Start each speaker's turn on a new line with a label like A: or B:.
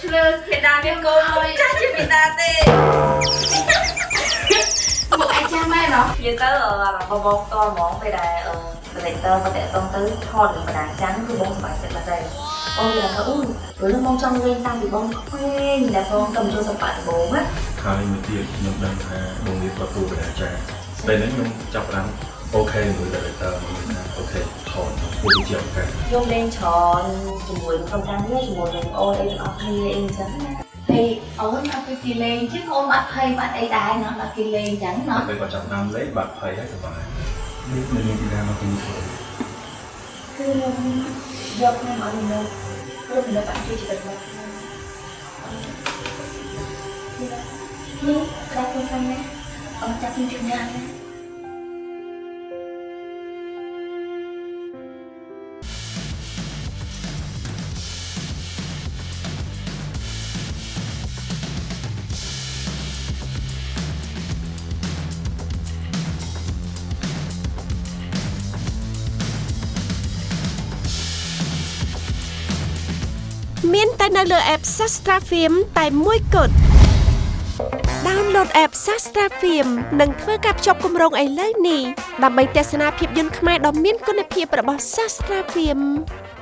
A: ឆ្លើយមេដាមានកូនមួយចាស់ជាមេដាទេ
B: ពួកឯងចាំមែនហ៎
A: និយាយទៅអឺបងបងតហ្មងពេលដែលអឺ director មកតាក់ទងទៅថតនឹងបណ្ដាចាំគឺបងសប្បាយចិត្តមែនទេអូយថាអូយព្រោះបងចង់លេងតាមពីបងក្មេងដែលបងកំចូលសម្បត្តិដំបូងណា
C: ហើយមួយទៀតខ្ញុំដឹងថាបងរៀនគាត់គ្រូបដាចារ្យពេលហ្នឹងខ្ញុំចាប់ផ្ដើមអូខេជាមួយ director មួយថាអូខេថតពួក ជាឱកាស
A: ខ្ញុំលេងច្រើនជាមួយក្រុមការងារជាមួយនឹងអូនអីទាំងអស់គ្នាអីចឹងណា
B: ហើយអូនអត់ទៅទីលេងchứអូនបាត់ភ័យបាត់អីដែរណោះដល់គេលេងអញ្ចឹងណោះ
C: ពេលគាត់ចាប់ផ្ដើមលេងបាត់ភ័យហើយសប្បាយនេះមិនមានពីណាមកពីធ្វើ
A: គឺខ្ញុំយកខ្ញុំឲ្យខ្ញុំខ្ញុំនៅបាក់ជួយចិត្តមកនេះក្រាស់ខ្លួនខាងណាអត់ចាប់ខ្ញុំជិះញ៉ាំណា
D: មានតែនៅលើ app Sastra Film តែមួយគត់ Download app Sastra Film និងធ្វើការភ្ជាប់គម្រោងឥឡូវនេះដើម្បីទស្សនាភាពយន្តខ្មែរដ៏មានគុណភាពរបស់ Sastra Film